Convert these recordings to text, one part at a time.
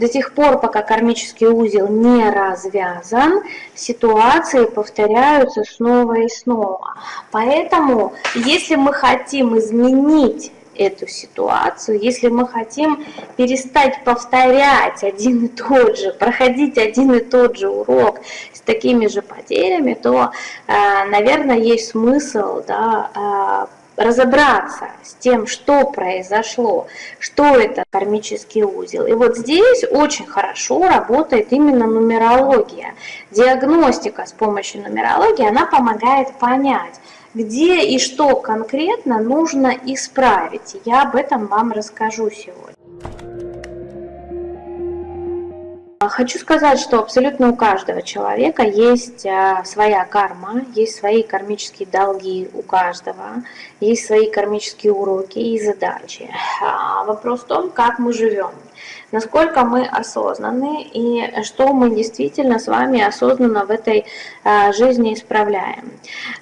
до тех пор, пока кармический узел не развязан, ситуации повторяются снова и снова. Поэтому, если мы хотим изменить эту ситуацию, если мы хотим перестать повторять один и тот же, проходить один и тот же урок с такими же потерями, то, э, наверное, есть смысл да, э, разобраться с тем, что произошло, что это кармический узел. И вот здесь очень хорошо работает именно нумерология. Диагностика с помощью нумерологии, она помогает понять, где и что конкретно нужно исправить. Я об этом вам расскажу сегодня. Хочу сказать, что абсолютно у каждого человека есть а, своя карма, есть свои кармические долги у каждого, есть свои кармические уроки и задачи. А, вопрос в том, как мы живем насколько мы осознаны и что мы действительно с вами осознанно в этой а, жизни исправляем.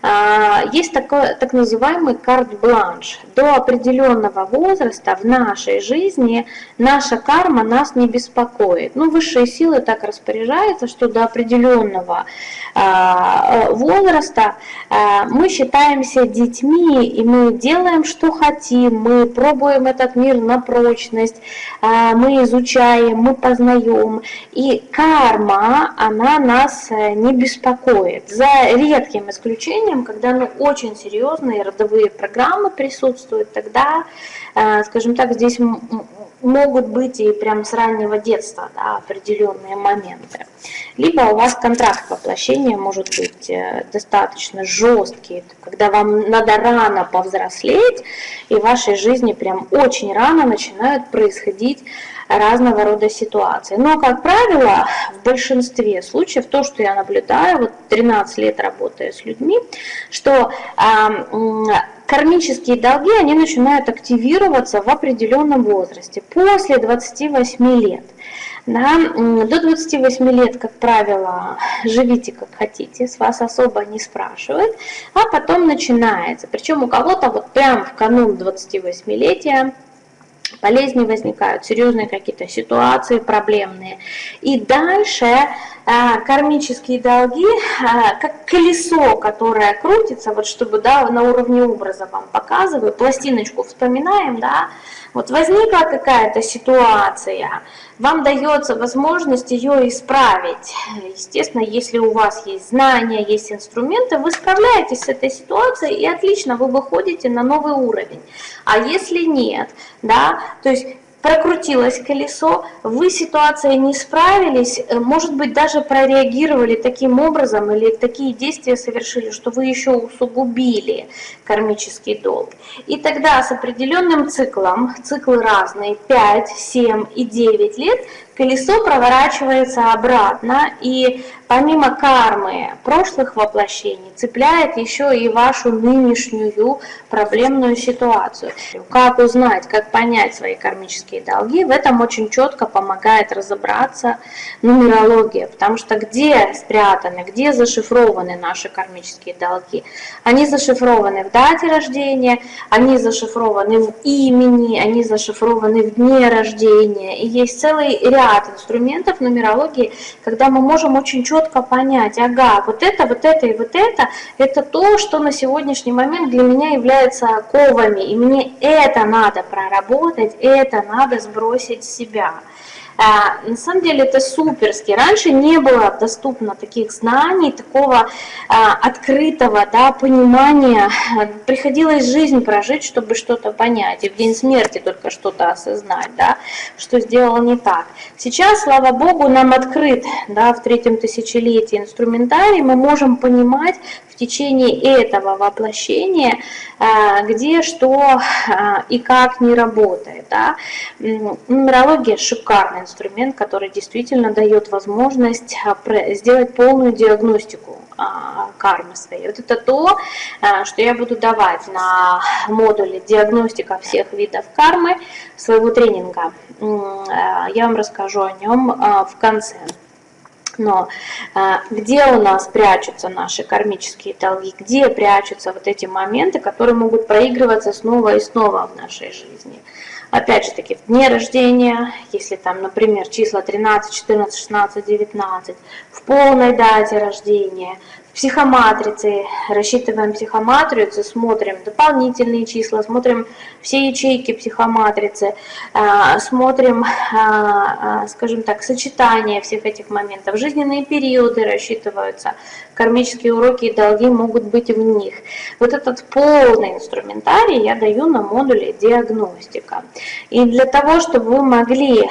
А, есть такой так называемый карт-бланш. До определенного возраста в нашей жизни наша карма нас не беспокоит. Ну, высшие силы так распоряжаются, что до определенного а, возраста мы считаемся детьми, и мы делаем, что хотим, мы пробуем этот мир на прочность, мы изучаем изучаем, мы познаем. И карма, она нас э, не беспокоит. За редким исключением, когда ну, очень серьезные родовые программы присутствуют, тогда, э, скажем так, здесь могут быть и прям с раннего детства да, определенные моменты. Либо у вас контракт воплощения может быть э, достаточно жесткий, когда вам надо рано повзрослеть, и в вашей жизни прям очень рано начинают происходить разного рода ситуации. Но, как правило, в большинстве случаев, то, что я наблюдаю, вот 13 лет работая с людьми, что кармические долги, они начинают активироваться в определенном возрасте, после 28 лет. Да, до 28 лет, как правило, живите как хотите, с вас особо не спрашивают, а потом начинается. Причем у кого-то вот прям в канун 28-летия болезни возникают, серьезные какие-то ситуации проблемные. И дальше а, кармические долги, а, как колесо, которое крутится, вот чтобы да, на уровне образа вам показываю, пластиночку вспоминаем, да, вот возникла какая-то ситуация, вам дается возможность ее исправить. Естественно, если у вас есть знания, есть инструменты, вы справляетесь с этой ситуацией и отлично, вы выходите на новый уровень. А если нет, да, то есть прокрутилось колесо, вы ситуацией не справились, э, может быть, даже прореагировали таким образом или такие действия совершили, что вы еще усугубили кармический долг. И тогда с определенным циклом, циклы разные, 5, 7 и 9 лет, колесо проворачивается обратно, и помимо кармы прошлых воплощений цепляет еще и вашу нынешнюю проблемную ситуацию. Как узнать, как понять свои кармические долги, в этом очень четко помогает разобраться нумерология, потому что где спрятаны, где зашифрованы наши кармические долги? Они зашифрованы в дате рождения, они зашифрованы в имени, они зашифрованы в дне рождения, и есть целый ряд ряд инструментов нумерологии, когда мы можем очень четко понять, ага, вот это, вот это и вот это, это то, что на сегодняшний момент для меня является ковами, и мне это надо проработать, это надо сбросить с себя. А, на самом деле это суперски. Раньше не было доступно таких знаний, такого а, открытого да, понимания. Приходилось жизнь прожить, чтобы что-то понять. И в день смерти только что-то осознать, да, что сделал не так. Сейчас, слава Богу, нам открыт да, в третьем тысячелетии инструментарий. Мы можем понимать, течение этого воплощения, а, где что и как не работает. Да. Нумерология – шикарный инструмент, который действительно дает возможность а, сделать полную диагностику кармы своей. Вот это то, что я буду давать на модуле диагностика всех видов кармы своего тренинга. Я вам расскажу о нем в конце. Но а, где у нас прячутся наши кармические долги, где прячутся вот эти моменты, которые могут проигрываться снова и снова в нашей жизни. Опять же таки, в дне рождения, если там, например, числа 13, 14, 16, 19, в полной дате рождения, психоматрицы, рассчитываем психоматрицу, смотрим дополнительные числа, смотрим все ячейки психоматрицы, а, смотрим, а, а, скажем так, сочетание всех этих моментов, жизненные периоды рассчитываются, кармические уроки и долги могут быть в них. Вот этот полный инструментарий я даю на модуле диагностика. И для того, чтобы вы могли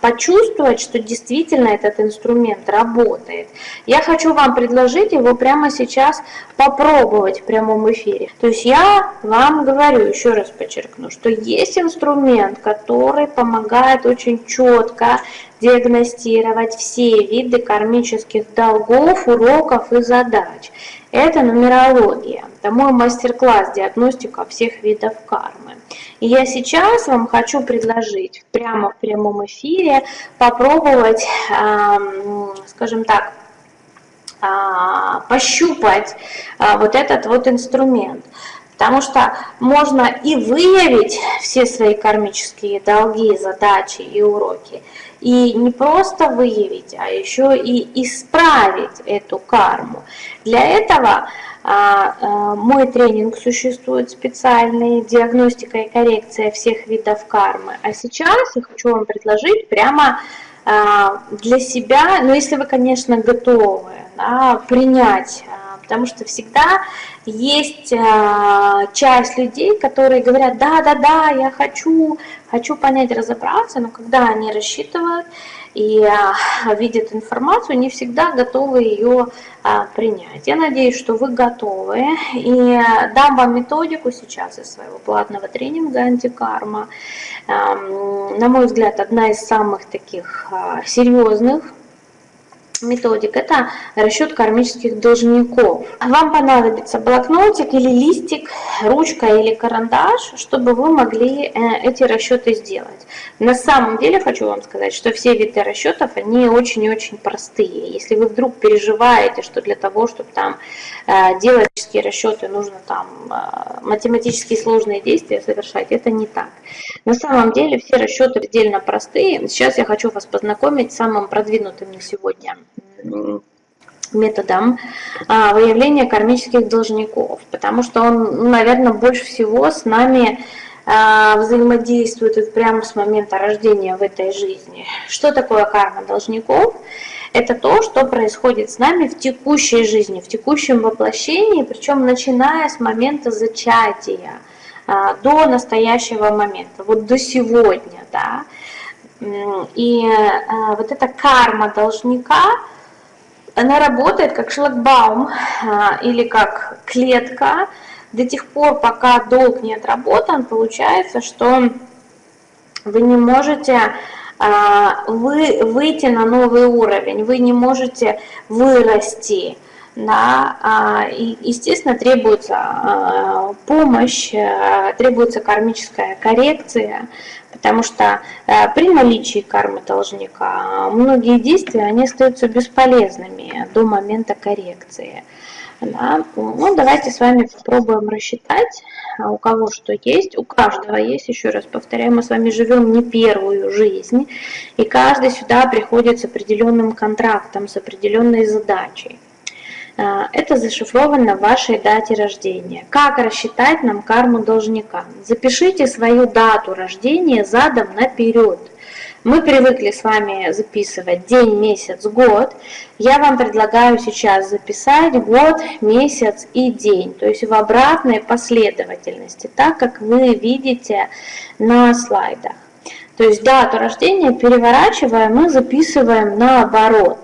почувствовать, что действительно этот инструмент работает, я хочу вам предложить его прямо сейчас попробовать в прямом эфире. То есть я вам говорю, еще раз подчеркну, что есть инструмент, который помогает очень четко диагностировать все виды кармических долгов, уроков и задач. Это нумерология. Это мой мастер-класс диагностика всех видов кармы. И я сейчас вам хочу предложить прямо в прямом эфире попробовать, скажем так, а, пощупать а, вот этот вот инструмент. Потому что можно и выявить все свои кармические долги, задачи и уроки, и не просто выявить, а еще и исправить эту карму. Для этого а, а, мой тренинг существует специальный, диагностика и коррекция всех видов кармы. А сейчас я хочу вам предложить прямо а, для себя, ну если вы, конечно, готовы да, принять потому что всегда есть а, часть людей, которые говорят, да, да, да, я хочу, хочу понять, разобраться, но когда они рассчитывают и а, видят информацию, не всегда готовы ее а, принять. Я надеюсь, что вы готовы, и дам вам методику сейчас из своего платного тренинга «Антикарма». На мой взгляд, одна из самых таких серьезных методик – это расчет кармических должников. Вам понадобится блокнотик или листик, ручка или карандаш, чтобы вы могли э, эти расчеты сделать. На самом деле хочу вам сказать, что все виды расчетов, они очень и очень простые. Если вы вдруг переживаете, что для того, чтобы там э, делать расчеты, нужно там э, математически сложные действия совершать, это не так. На самом деле все расчеты предельно простые. Сейчас я хочу вас познакомить с самым продвинутым на сегодня методом а, выявления кармических должников, потому что он, наверное, больше всего с нами а, взаимодействует прямо с момента рождения в этой жизни. Что такое карма должников? Это то, что происходит с нами в текущей жизни, в текущем воплощении, причем начиная с момента зачатия а, до настоящего момента, вот до сегодня, да. И вот эта карма должника, она работает как шлагбаум а, или как клетка до тех пор, пока долг не отработан, получается, что вы не можете а, вы, выйти на новый уровень, вы не можете вырасти. А, и, естественно, требуется помощь, требуется кармическая коррекция, Потому что э, при наличии кармы должника многие действия они остаются бесполезными до момента коррекции. Да? Ну, давайте с вами попробуем рассчитать, а у кого что есть. У каждого есть, еще раз повторяю, мы с вами живем не первую жизнь, и каждый сюда приходит с определенным контрактом, с определенной задачей. А, это зашифровано в вашей дате рождения. Как рассчитать нам карму должника? Запишите свою дату рождения задом наперед. Мы привыкли с вами записывать день, месяц, год. Я вам предлагаю сейчас записать год, месяц и день, то есть в обратной последовательности, так как вы видите на слайдах. То есть дату рождения переворачиваем мы записываем наоборот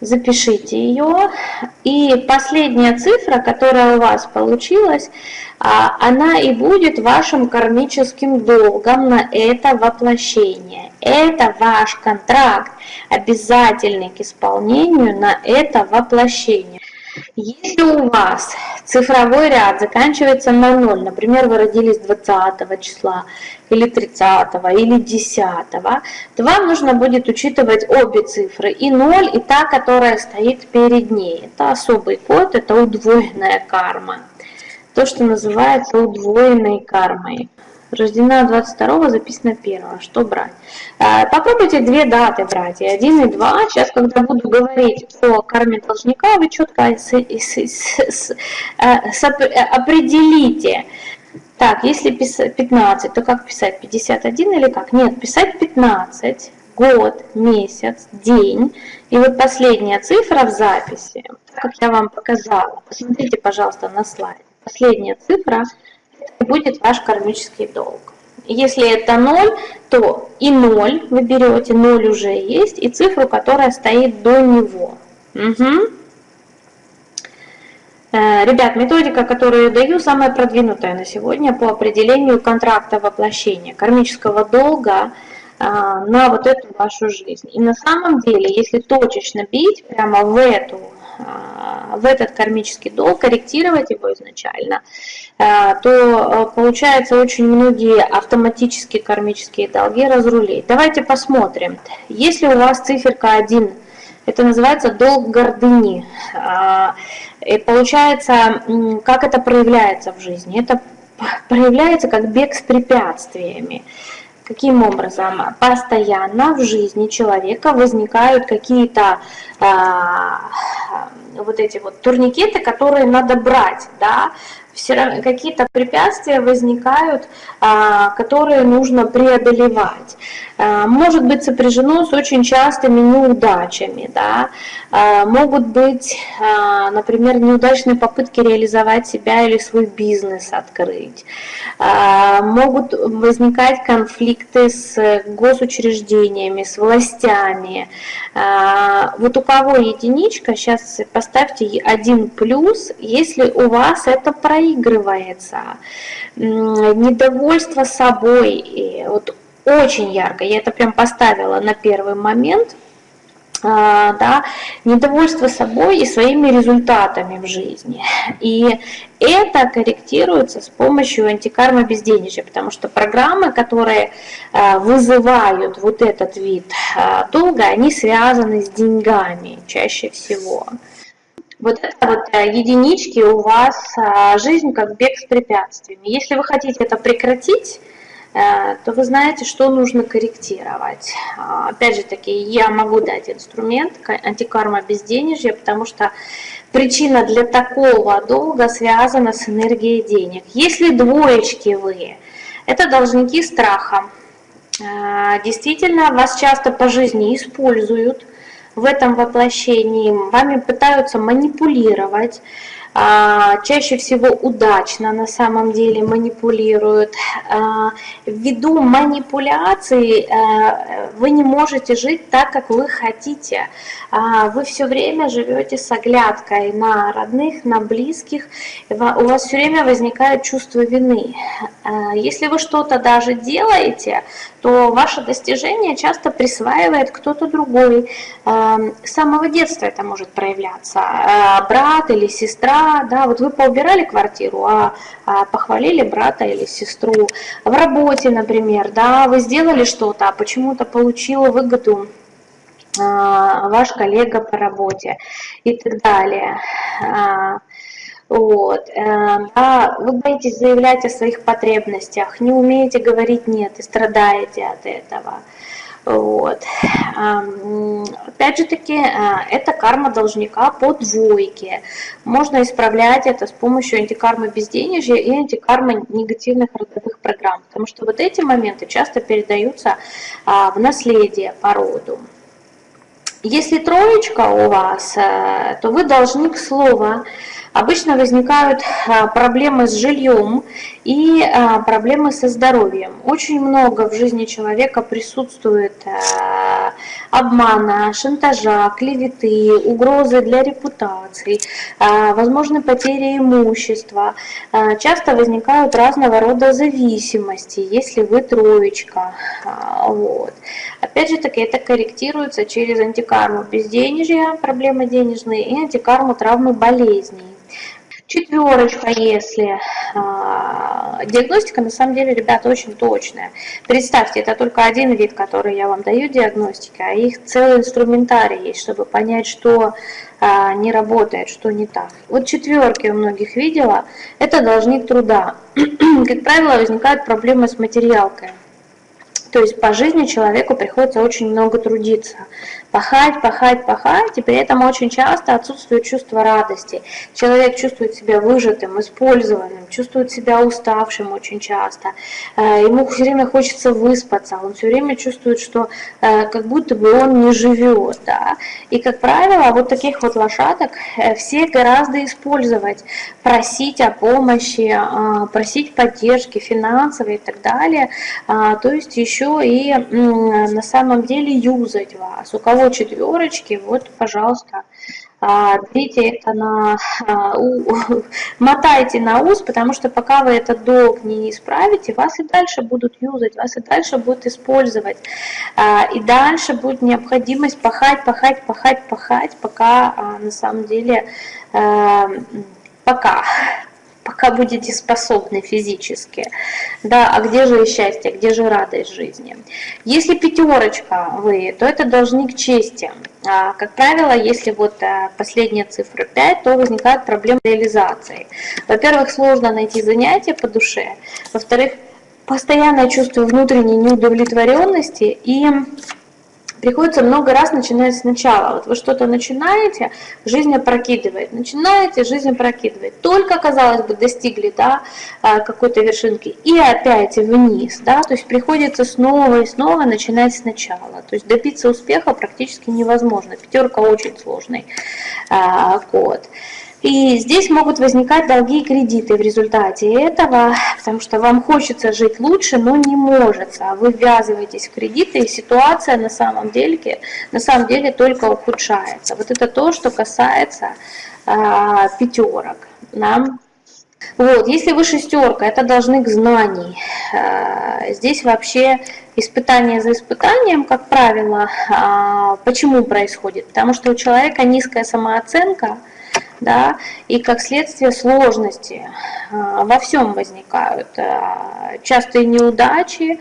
запишите ее. И последняя цифра, которая у вас получилась, а, она и будет вашим кармическим долгом на это воплощение. Это ваш контракт, обязательный к исполнению на это воплощение. Если у вас цифровой ряд заканчивается на 0, например, вы родились 20 числа, или 30, или 10, то вам нужно будет учитывать обе цифры, и 0, и та, которая стоит перед ней. Это особый код, это удвоенная карма. То, что называется удвоенной кармой. Рождена 22 записано 1 Что брать? А, попробуйте две даты брать, и 1, и 2. Сейчас, когда буду говорить о карме должника, вы четко с, с, с, с, определите. Так, если писать 15, то как писать? 51 или как? Нет, писать 15 год, месяц, день. И вот последняя цифра в записи, как я вам показала, посмотрите, пожалуйста, на слайд. Последняя цифра будет ваш кармический долг. Если это 0, то и 0 вы берете, 0 уже есть, и цифру, которая стоит до него. Угу. Ребят, методика, которую даю, самая продвинутая на сегодня по определению контракта воплощения, кармического долга а, на вот эту вашу жизнь. И на самом деле, если точечно бить прямо в эту а, в этот кармический долг, корректировать его изначально, то получается очень многие автоматические кармические долги разрулить. Давайте посмотрим. Если у вас циферка 1, это называется долг гордыни. И получается, как это проявляется в жизни? Это проявляется как бег с препятствиями. Каким образом? Постоянно в жизни человека возникают какие-то а, вот эти вот турникеты, которые надо брать, да, все какие-то препятствия возникают, а, которые нужно преодолевать. А, может быть сопряжено с очень частыми неудачами, да, а, могут быть, например, неудачные попытки реализовать себя или свой бизнес открыть, могут возникать конфликты с госучреждениями, с властями. Вот у кого единичка, сейчас поставьте один плюс, если у вас это происходит проигрывается, недовольство собой, вот очень ярко, я это прям поставила на первый момент, а, да, недовольство собой и своими результатами в жизни. И это корректируется с помощью антикармы безденежья, потому что программы, которые а, вызывают вот этот вид а, долга, они связаны с деньгами чаще всего. Вот это вот э, единички у вас а, жизнь как бег с препятствиями. Если вы хотите это прекратить, э, то вы знаете, что нужно корректировать. А, опять же таки, я могу дать инструмент антикарма безденежья, потому что причина для такого долга связана с энергией денег. Если двоечки вы, это должники страха. Э, действительно, вас часто по жизни используют, в этом воплощении, вами пытаются манипулировать, чаще всего удачно на самом деле манипулируют. А, ввиду манипуляций а, вы не можете жить так, как вы хотите. Вы все время живете с оглядкой на родных, на близких, у вас все время возникает чувство вины. Если вы что-то даже делаете, то ваше достижение часто присваивает кто-то другой. С самого детства это может проявляться. Брат или сестра да, вот вы поубирали квартиру, а, а похвалили брата или сестру. В работе, например, да, вы сделали что-то, а почему-то получила выгоду а, ваш коллега по работе и так далее. А, вот, э, да, вы боитесь заявлять о своих потребностях, не умеете говорить «нет» и страдаете от этого. Вот. Опять же таки, а, это карма должника по двойке. Можно исправлять это с помощью антикармы безденежья и антикармы негативных родовых программ, потому что вот эти моменты часто передаются а, в наследие по роду. Если троечка у вас, э, то вы должник слова, Обычно возникают а, проблемы с жильем и а, проблемы со здоровьем. Очень много в жизни человека присутствует а, обмана, шантажа, клеветы, угрозы для репутации, возможны потери имущества. Часто возникают разного рода зависимости, если вы троечка. Вот. Опять же таки, это корректируется через антикарму безденежья, проблемы денежные, и антикарму травмы болезней. Четверочка, если а, диагностика, на самом деле, ребята, очень точная. Представьте, это только один вид, который я вам даю диагностики, а их целый инструментарий есть, чтобы понять, что а, не работает, что не так. Вот четверки у многих видела, это должник труда. Как правило, возникают проблемы с материалкой. То есть по жизни человеку приходится очень много трудиться. Пахать, пахать, пахать, и при этом очень часто отсутствует чувство радости. Человек чувствует себя выжатым, использованным, чувствует себя уставшим очень часто. Э, ему все время хочется выспаться, он все время чувствует, что э, как будто бы он не живет. Да? И, как правило, вот таких вот лошадок э, все гораздо использовать, просить о помощи, просить поддержки финансовой и так далее. То есть еще и на самом деле юзать вас. У кого четверочки, вот, пожалуйста, берите это на, а, мотайте на ус, потому что пока вы этот долг не исправите, вас и дальше будут юзать, вас и дальше будут использовать. А, и дальше будет необходимость пахать, пахать, пахать, пахать, пока а, на самом деле, пока пока будете способны физически. Да, а где же счастье, где же радость жизни? Если пятерочка вы, то это должник чести. А, как правило, если вот а, последняя цифра 5, то возникает проблема реализации. Во-первых, сложно найти занятие по душе. Во-вторых, постоянное чувство внутренней неудовлетворенности и приходится много раз начинать сначала. Вот вы что-то начинаете, жизнь опрокидывает. Начинаете, жизнь опрокидывает. Только, казалось бы, достигли да, а, какой-то вершинки. И опять вниз. Да, то есть приходится снова и снова начинать сначала. То есть добиться успеха практически невозможно. Пятерка очень сложный а, код. И здесь могут возникать долги и кредиты в результате этого, потому что вам хочется жить лучше, но не может. Вы ввязываетесь в кредиты, и ситуация на самом деле, на самом деле только ухудшается. Вот это то, что касается а, пятерок. Да? Вот, если вы шестерка, это должны к знаний. А, здесь вообще испытание за испытанием, как правило, а, почему происходит? Потому что у человека низкая самооценка, да, и как следствие сложности а, во всем возникают. А, частые неудачи,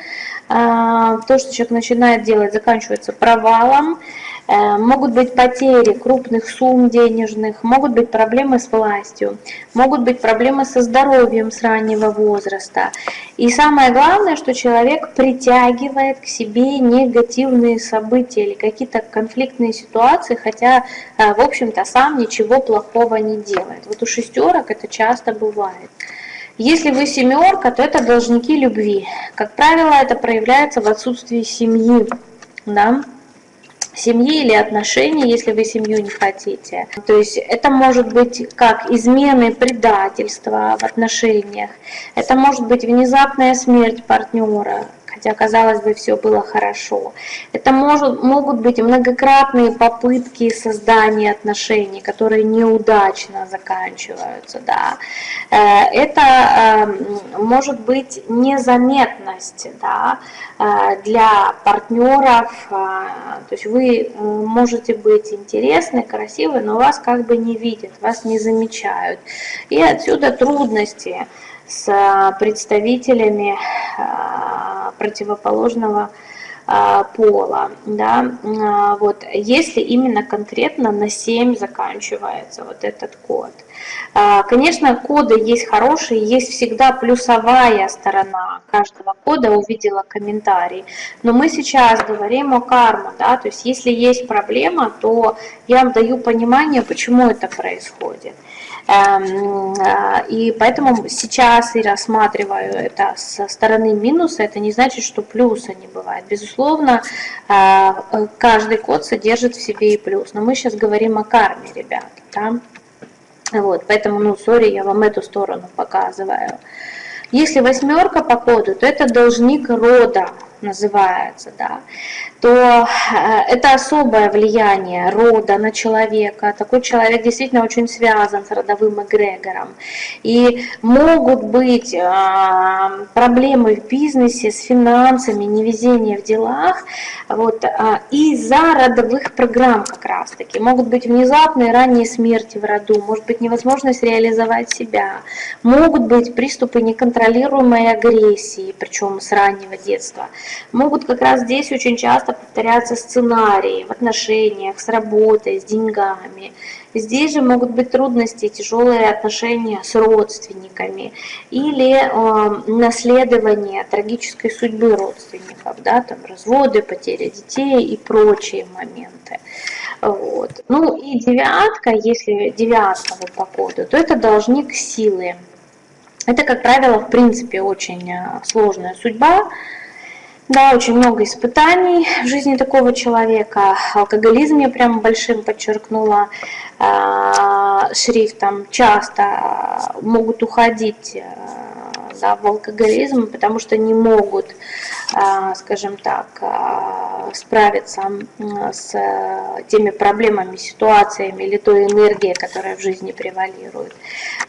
а, то, что человек начинает делать, заканчивается провалом, Э, могут быть потери крупных сумм денежных, могут быть проблемы с властью, могут быть проблемы со здоровьем с раннего возраста. И самое главное, что человек притягивает к себе негативные события или какие-то конфликтные ситуации, хотя, э, в общем-то, сам ничего плохого не делает. Вот у шестерок это часто бывает. Если вы семерка, то это должники любви. Как правило, это проявляется в отсутствии семьи. Да? Семьи или отношений, если вы семью не хотите. То есть это может быть как измены, предательство в отношениях, это может быть внезапная смерть партнера, хотя, казалось бы, все было хорошо. Это может, могут быть многократные попытки создания отношений, которые неудачно заканчиваются. Да. Э, это эм, может быть незаметность да, э, для партнеров. Э, то есть вы можете быть интересны, красивы, но вас как бы не видят, вас не замечают. И отсюда трудности с а, представителями а, противоположного а, пола. Да? Вот, если именно конкретно на 7 заканчивается вот этот код. Конечно, коды есть хорошие, есть всегда плюсовая сторона каждого кода, увидела комментарий. Но мы сейчас говорим о карме, да, то есть если есть проблема, то я вам даю понимание, почему это происходит. Эм, э, и поэтому сейчас и рассматриваю это со стороны минуса, это не значит, что плюса не бывает. Безусловно, э, каждый код содержит в себе и плюс, но мы сейчас говорим о карме, ребят. Да? Вот, поэтому, ну, сори, я вам эту сторону показываю. Если восьмерка по коду, то это должник рода, называется, да, то э, это особое влияние рода на человека. Такой человек действительно очень связан с родовым эгрегором. И могут быть э, проблемы в бизнесе, с финансами, невезение в делах вот, э, из-за родовых программ как раз-таки. Могут быть внезапные ранние смерти в роду, может быть невозможность реализовать себя, могут быть приступы неконтролируемой агрессии, причем с раннего детства. Могут как раз здесь очень часто повторяться сценарии в отношениях, с работой, с деньгами. Здесь же могут быть трудности, тяжелые отношения с родственниками или э, наследование трагической судьбы родственников, да, там разводы, потеря детей и прочие моменты. Вот. Ну и девятка, если девятка вот по коду, то это должник силы. Это, как правило, в принципе, очень э, сложная судьба, да, очень много испытаний в жизни такого человека. Алкоголизм я прям большим подчеркнула э, шрифтом. Часто могут уходить да, в алкоголизм, потому что не могут, скажем так, э, справиться с теми проблемами, ситуациями или той энергией, которая в жизни превалирует.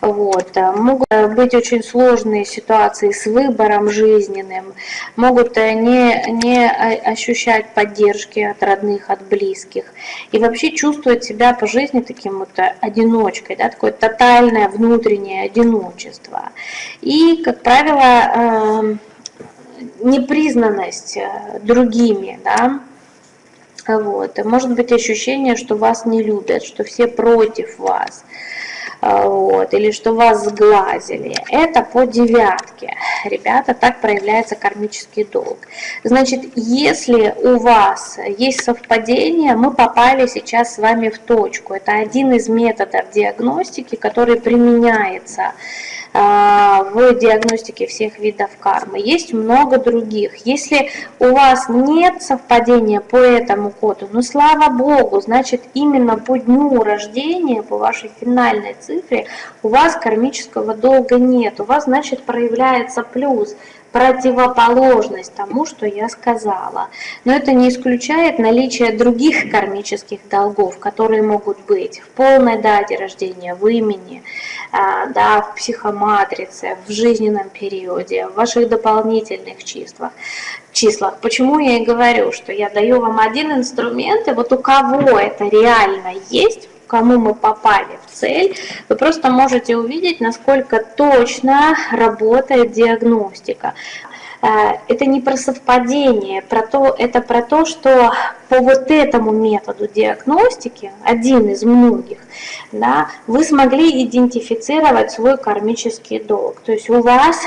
Вот. Могут быть очень сложные ситуации с выбором жизненным, могут не, не ощущать поддержки от родных, от близких. И вообще чувствовать себя по жизни таким вот одиночкой, да, такое тотальное внутреннее одиночество. И, как правило, эм, непризнанность э, другими, да, вот. Может быть ощущение, что вас не любят, что все против вас вот, или что вас сглазили. Это по девятке. Ребята, так проявляется кармический долг. Значит, если у вас есть совпадение, мы попали сейчас с вами в точку. Это один из методов диагностики, который применяется в диагностике всех видов кармы. Есть много других. Если у вас нет совпадения по этому коду, ну слава богу, значит именно по дню рождения, по вашей финальной цифре, у вас кармического долга нет. У вас, значит, проявляется плюс противоположность тому, что я сказала. Но это не исключает наличие других кармических долгов, которые могут быть в полной дате рождения, в имени, а, да, в психоматрице, в жизненном периоде, в ваших дополнительных числах. числах. Почему я и говорю, что я даю вам один инструмент, и вот у кого это реально есть, кому мы попали в цель, вы просто можете увидеть, насколько точно работает диагностика. Э, это не про совпадение, про то, это про то, что по вот этому методу диагностики, один из многих, да, вы смогли идентифицировать свой кармический долг. То есть у вас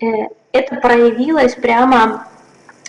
э, это проявилось прямо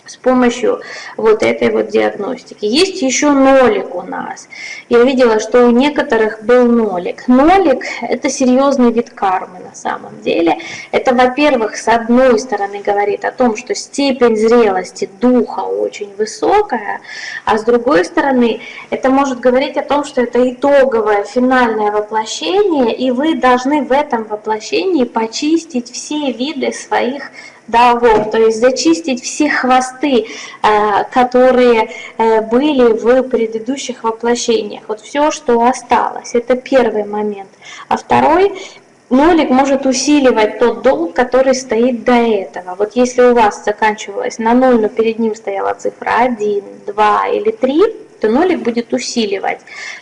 с помощью вот этой вот диагностики. Есть еще нолик у нас. Я видела, что у некоторых был нолик. Нолик – это серьезный вид кармы на самом деле. Это, во-первых, с одной стороны говорит о том, что степень зрелости духа очень высокая, а с другой стороны это может говорить о том, что это итоговое финальное воплощение, и вы должны в этом воплощении почистить все виды своих долгов, то есть зачистить все хвосты, э, которые э, были в предыдущих воплощениях. Вот все, что осталось, это первый момент. А второй, нолик может усиливать тот долг, который стоит до этого. Вот если у вас заканчивалось на 0, но перед ним стояла цифра 1, 2 или 3, то нолик будет усиливать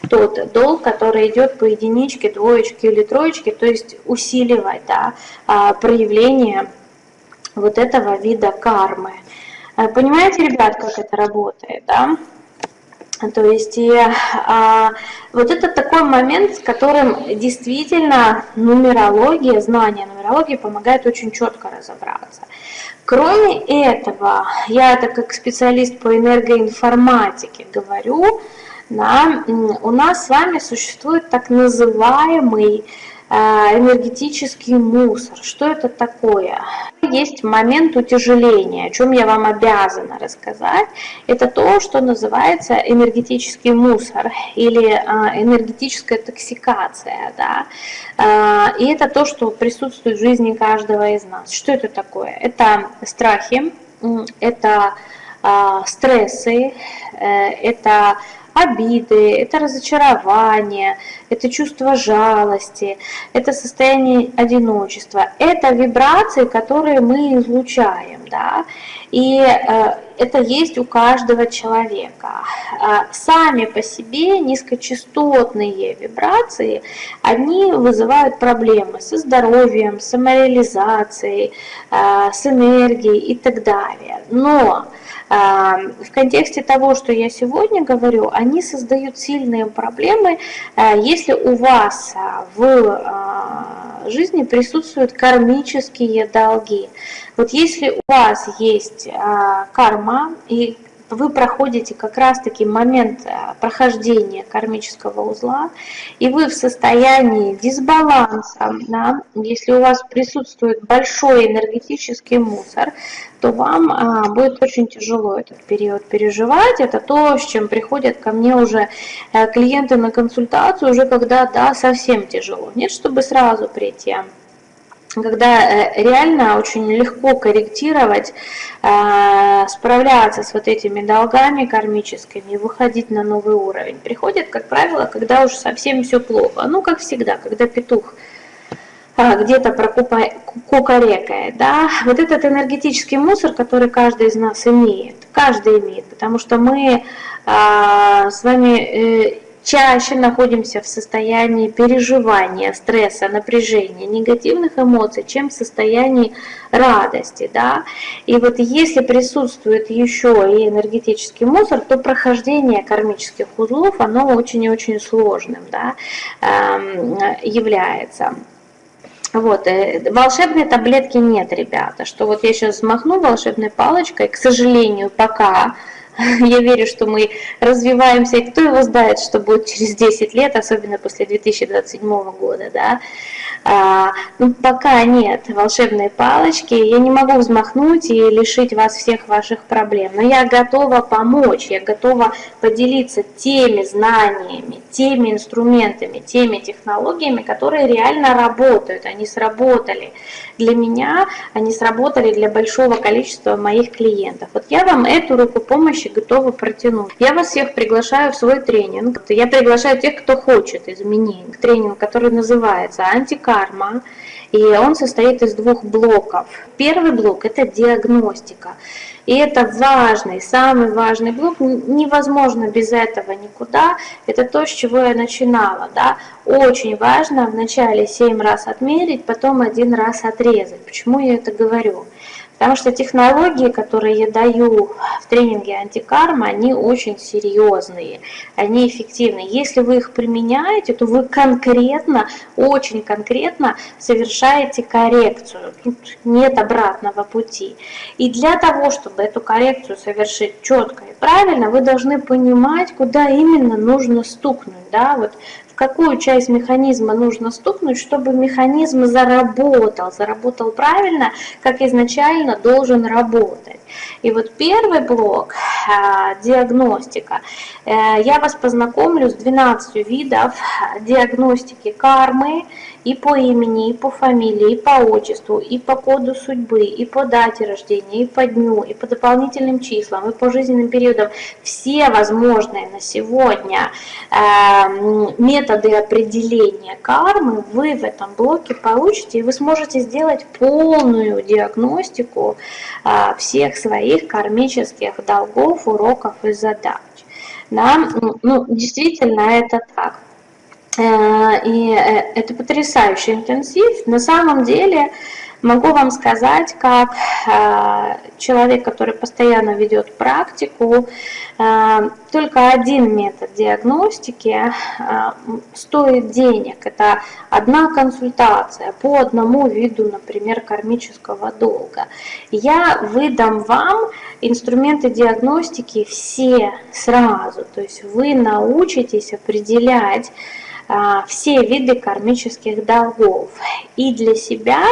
тот долг, который идет по единичке, двоечке или троечке, то есть усиливать да, а, проявление вот этого вида кармы. Э, понимаете, ребят, как это работает, да? То есть и, а, вот это такой момент, с которым действительно нумерология, знание нумерологии помогает очень четко разобраться. Кроме этого, я это как специалист по энергоинформатике говорю, да, у нас с вами существует так называемый энергетический мусор. Что это такое? Есть момент утяжеления, о чем я вам обязана рассказать. Это то, что называется энергетический мусор или а, энергетическая токсикация. Да? А, и это то, что присутствует в жизни каждого из нас. Что это такое? Это страхи, это а, стрессы, э, это обиды, это разочарование, это чувство жалости, это состояние одиночества, это вибрации, которые мы излучаем, да, и э, это есть у каждого человека. А сами по себе низкочастотные вибрации, они вызывают проблемы со здоровьем, самореализацией, э, с энергией и так далее. Но в контексте того, что я сегодня говорю, они создают сильные проблемы, э, если у вас а, в а, жизни присутствуют кармические долги. Вот если у вас есть а, карма и вы проходите как раз-таки момент э, прохождения кармического узла, и вы в состоянии дисбаланса, да, если у вас присутствует большой энергетический мусор, то вам а, будет очень тяжело этот период переживать. Это то, с чем приходят ко мне уже а, клиенты на консультацию, уже когда да, совсем тяжело. Нет, чтобы сразу прийти когда э, реально очень легко корректировать, э, справляться с вот этими долгами кармическими выходить на новый уровень. Приходит, как правило, когда уже совсем все плохо. Ну, как всегда, когда петух э, где-то кукарекает, да, вот этот энергетический мусор, который каждый из нас имеет, каждый имеет, потому что мы с вами чаще находимся в состоянии переживания, стресса, напряжения, негативных эмоций, чем в состоянии радости. Да? И вот если присутствует еще и энергетический мусор, то прохождение кармических узлов, оно очень и очень сложным да, эм, является. Вот, э, волшебной таблетки нет, ребята, что вот я сейчас взмахну волшебной палочкой, к сожалению, пока Я верю, что мы развиваемся, и кто его знает, что будет через 10 лет, особенно после 2027 года, да. А, ну, пока нет волшебной палочки, я не могу взмахнуть и лишить вас всех ваших проблем, но я готова помочь, я готова поделиться теми знаниями, теми инструментами, теми технологиями, которые реально работают, они сработали для меня, они сработали для большого количества моих клиентов. Вот я вам эту руку помощи готова протянуть. Я вас всех приглашаю в свой тренинг. Я приглашаю тех, кто хочет изменений. Тренинг, который называется «Антикарма». И он состоит из двух блоков. Первый блок – это диагностика. И это важный, самый важный блок. Невозможно без этого никуда. Это то, с чего я начинала. Да? Очень важно вначале 7 раз отмерить, потом один раз отрезать. Почему я это говорю? Потому что технологии, которые я даю в тренинге антикарма, они очень серьезные, они эффективны. Если вы их применяете, то вы конкретно, очень конкретно совершаете коррекцию. Тут нет обратного пути. И для того, чтобы эту коррекцию совершить четко и правильно, вы должны понимать, куда именно нужно стукнуть. Да? Вот какую часть механизма нужно стукнуть, чтобы механизм заработал, заработал правильно, как изначально должен работать. И вот первый блок, а, диагностика, э, я вас познакомлю с 12 видов диагностики кармы, и по имени, и по фамилии, и по отчеству, и по коду судьбы, и по дате рождения, и по дню, и по дополнительным числам, и по жизненным периодам. Все возможные на сегодня э, методы определения кармы вы в этом блоке получите, и вы сможете сделать полную диагностику э, всех своих кармических долгов, уроков и задач. Да? Ну, действительно, это так. Э, и э, это потрясающий интенсив. На самом деле могу вам сказать, как э, человек, который постоянно ведет практику, только один метод диагностики стоит денег. Это одна консультация по одному виду, например, кармического долга. Я выдам вам инструменты диагностики все сразу. То есть вы научитесь определять, все виды кармических долгов. И для себя,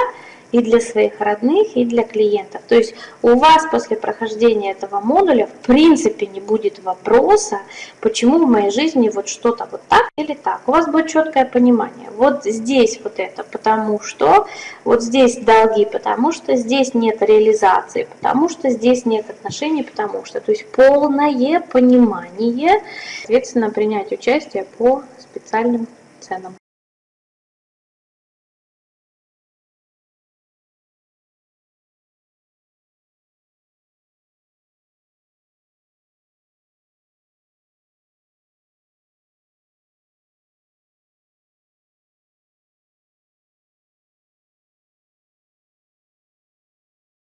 и для своих родных, и для клиентов. То есть у вас после прохождения этого модуля в принципе не будет вопроса, почему в моей жизни вот что-то вот так или так. У вас будет четкое понимание. Вот здесь вот это, потому что, вот здесь долги, потому что здесь нет реализации, потому что здесь нет отношений, потому что. То есть полное понимание, соответственно, принять участие по специальным ценам.